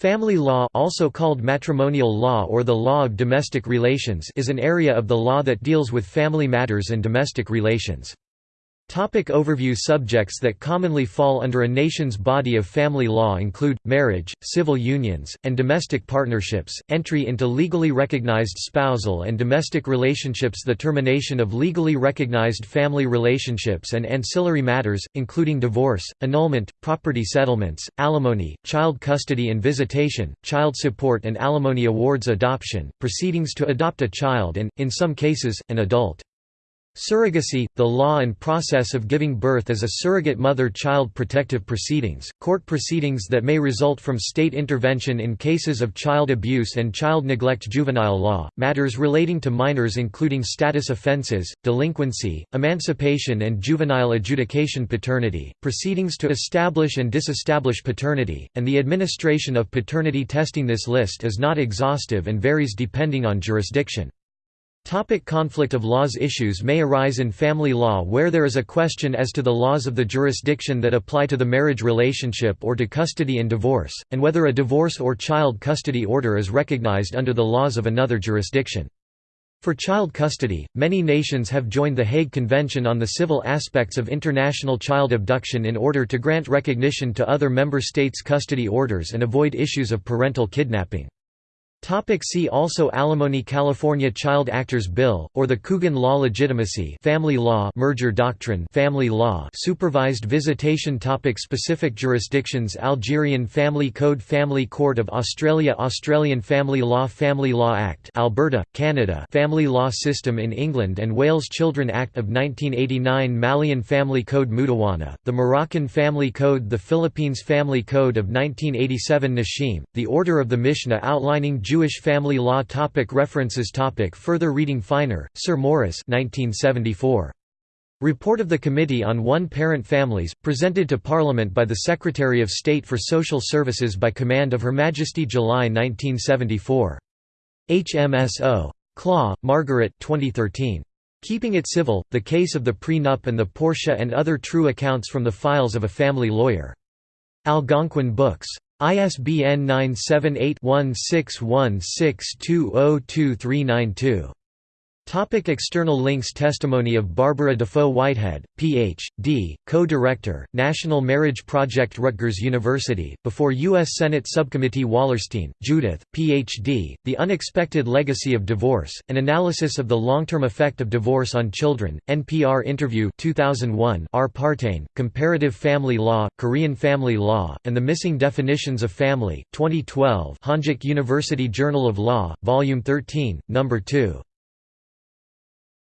Family law also called matrimonial law or the law of domestic relations is an area of the law that deals with family matters and domestic relations. Topic overview Subjects that commonly fall under a nation's body of family law include, marriage, civil unions, and domestic partnerships, entry into legally recognized spousal and domestic relationships the termination of legally recognized family relationships and ancillary matters, including divorce, annulment, property settlements, alimony, child custody and visitation, child support and alimony awards adoption, proceedings to adopt a child and, in some cases, an adult. Surrogacy, the law and process of giving birth as a surrogate mother-child protective proceedings, court proceedings that may result from state intervention in cases of child abuse and child neglect juvenile law, matters relating to minors including status offenses, delinquency, emancipation and juvenile adjudication paternity, proceedings to establish and disestablish paternity, and the administration of paternity testing This list is not exhaustive and varies depending on jurisdiction. Topic conflict of laws Issues may arise in family law where there is a question as to the laws of the jurisdiction that apply to the marriage relationship or to custody and divorce, and whether a divorce or child custody order is recognized under the laws of another jurisdiction. For child custody, many nations have joined the Hague Convention on the Civil Aspects of International Child Abduction in order to grant recognition to other member states' custody orders and avoid issues of parental kidnapping. Topic see also Alimony California Child Actors Bill, or the Coogan Law Legitimacy Family Law Merger Doctrine Family Law Supervised Visitation topic Specific jurisdictions Algerian Family Code Family Court of Australia Australian Family Law Family Law Act Alberta, Canada Family Law System in England and Wales Children Act of 1989 Malian Family Code Moudawana, the Moroccan Family Code The Philippines Family Code of 1987 Nashim, the Order of the Mishnah outlining Jewish family law topic References topic Further reading Finer, Sir Morris 1974. Report of the Committee on One-Parent Families, presented to Parliament by the Secretary of State for Social Services by command of Her Majesty July 1974. HMSO. Klaw, Margaret 2013. Keeping It Civil, The Case of the Prenup and the Porsche and Other True Accounts from the Files of a Family Lawyer. Algonquin Books. ISBN 978-1616202392. Topic external links Testimony of Barbara Dafoe Whitehead, Ph.D., Co-Director, National Marriage Project Rutgers University, before U.S. Senate Subcommittee Wallerstein, Judith, Ph.D., The Unexpected Legacy of Divorce, An Analysis of the Long-Term Effect of Divorce on Children, NPR Interview 2001 R. Partain, Comparative Family Law, Korean Family Law, and the Missing Definitions of Family, 2012 Hanjik University Journal of Law, Volume 13, No. 2.